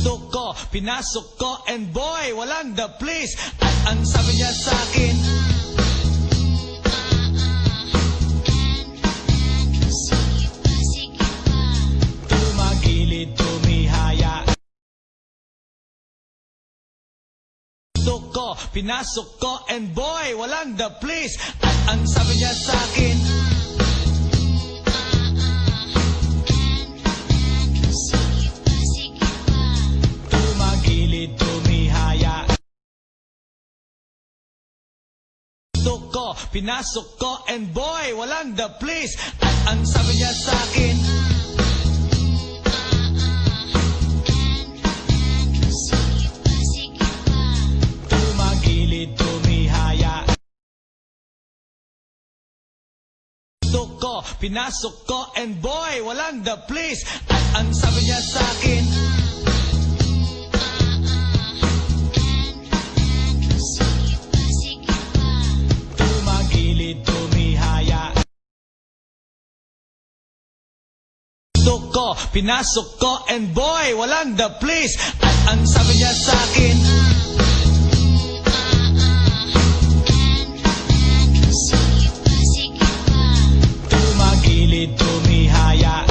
Gusto ko, pinasok ko, and boy, walang the place. At ang sabi niya sa akin, tumagilid, tumihaya. Gusto ko, pinasok ko, and boy, walang the place. At ang sabi niya sa akin, Gusto ko, pinasok ko, and boy, walang the place. At ang sabi niya sa akin, tumagilid, pinasok ko, and boy, walang the place. At ang sabi niya sa akin, Gusto ko, pinasok ko, and boy, walang the place. At ang sabi niya sa akin, tumagilid, tumihaya.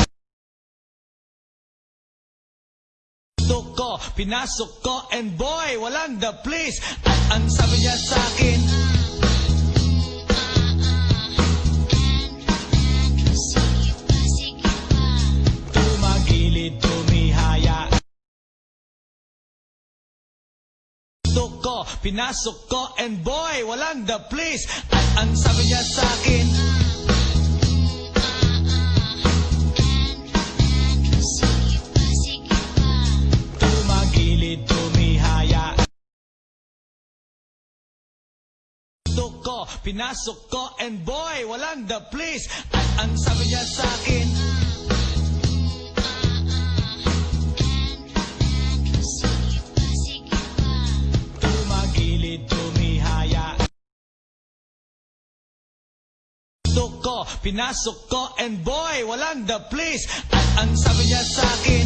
Pinasok ko, and boy, walang the place. At ang sabi niya sa akin, Gusto ko, pinasok ko, and boy, walang the place. At ang sabi niya sa akin, tumagilid, pinasok ko, and boy, walang the place. At ang sabi niya sa akin, Gusto ko, pinasok ko, and boy, walang the place. At ang sabi niya sa akin,